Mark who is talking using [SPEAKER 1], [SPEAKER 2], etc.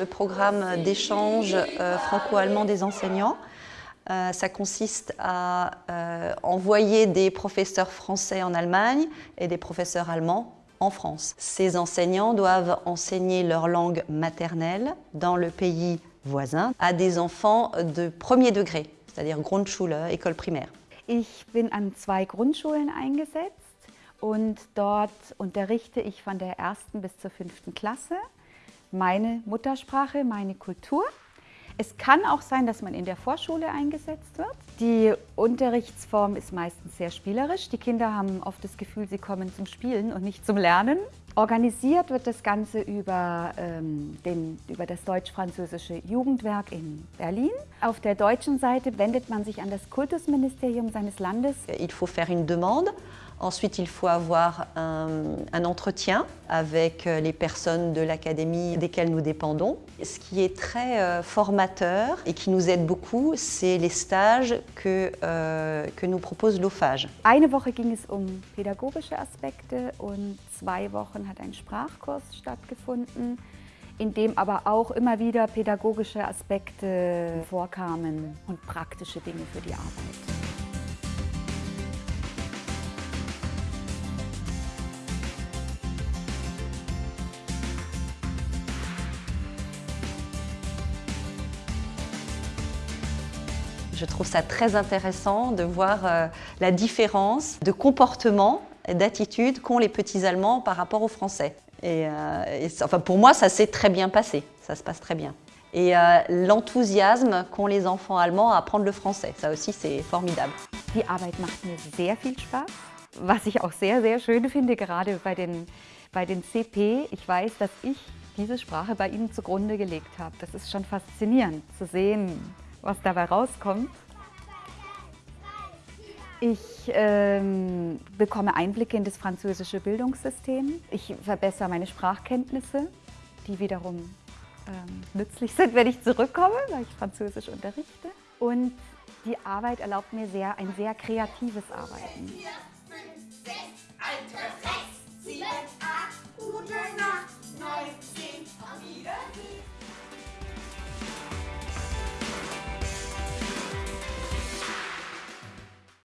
[SPEAKER 1] Le programme d'échange euh, franco-allemand des enseignants, euh, ça consiste à euh, envoyer des professeurs français en Allemagne et des professeurs allemands en France. Ces enseignants doivent enseigner leur langue maternelle dans le pays voisin à des enfants de premier degré, c'est-à-dire Grundschule, école primaire.
[SPEAKER 2] Ich bin an zwei Grundschulen eingesetzt und dort unterrichte ich von der ersten bis zur fünften Klasse meine Muttersprache, meine Kultur. Es kann auch sein, dass man in der Vorschule eingesetzt wird. Die Unterrichtsform ist meistens sehr spielerisch. Die Kinder haben oft das Gefühl, sie kommen zum Spielen und nicht zum Lernen. Organisiert wird das Ganze über, ähm, den, über das deutsch-französische Jugendwerk in Berlin. Auf der deutschen Seite wendet man sich an das Kultusministerium seines Landes.
[SPEAKER 1] Il faut faire une demande Ensuite, il faut avoir un, entretien avec euh, les personnes de l'académie desquelles nous dépendons. Ce qui est très euh, formateur et qui nous aide beaucoup, c'est les stages que, euh, que nous propose l'OFAGE.
[SPEAKER 2] Eine Woche ging es um pädagogische Aspekte und zwei Wochen hat ein Sprachkurs stattgefunden, in dem aber auch immer wieder pädagogische Aspekte vorkamen und praktische Dinge für die Arbeit.
[SPEAKER 1] Je trouve ça très intéressant de voir euh, la différence de comportement et d'attitude qu'ont les petits Allemands par rapport aux Français. Et, euh, enfin, pour moi, ça s'est très bien passé, ça se passe très bien. Et euh, l'enthousiasme qu'ont les enfants allemands à apprendre le français, ça aussi c'est formidable.
[SPEAKER 2] Die Arbeit macht mir sehr viel Spaß, was ich auch sehr, sehr schön finde, gerade bei den, bei den CP. Ich weiß, dass ich diese Sprache bei ihnen zugrunde gelegt habe. Das ist schon faszinierend zu sehen, was dabei rauskommt. Ich ähm, bekomme Einblicke in das französische Bildungssystem. Ich verbessere meine Sprachkenntnisse, die wiederum ähm, nützlich sind, wenn ich zurückkomme, weil ich Französisch unterrichte. Und die Arbeit erlaubt mir sehr, ein sehr kreatives Arbeiten.